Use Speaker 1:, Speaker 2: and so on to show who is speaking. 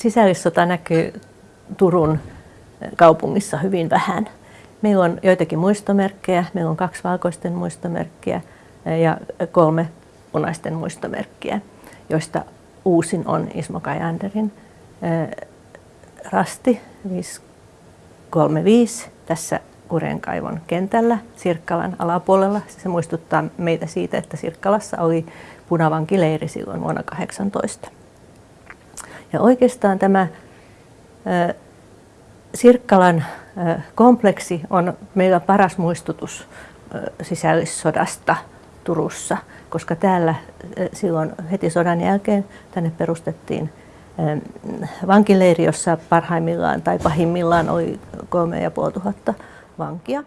Speaker 1: sisällissota näkyy Turun kaupungissa hyvin vähän. Meillä on joitakin muistomerkkejä. Meillä on kaksi valkoisten muistomerkkiä ja kolme punaisten muistomerkkiä, joista uusin on Ismo Kajanderin rasti 535 tässä Kurenkaivon kentällä Sirkkalan alapuolella. Se muistuttaa meitä siitä, että Sirkkalassa oli punavankileiri silloin vuonna 18. Ja oikeastaan tämä Sirkkalan kompleksi on meillä paras muistutus sisällissodasta Turussa, koska täällä silloin heti sodan jälkeen tänne perustettiin vankileiri, jossa parhaimmillaan tai pahimmillaan oli kolme ja puoli tuhatta vankia.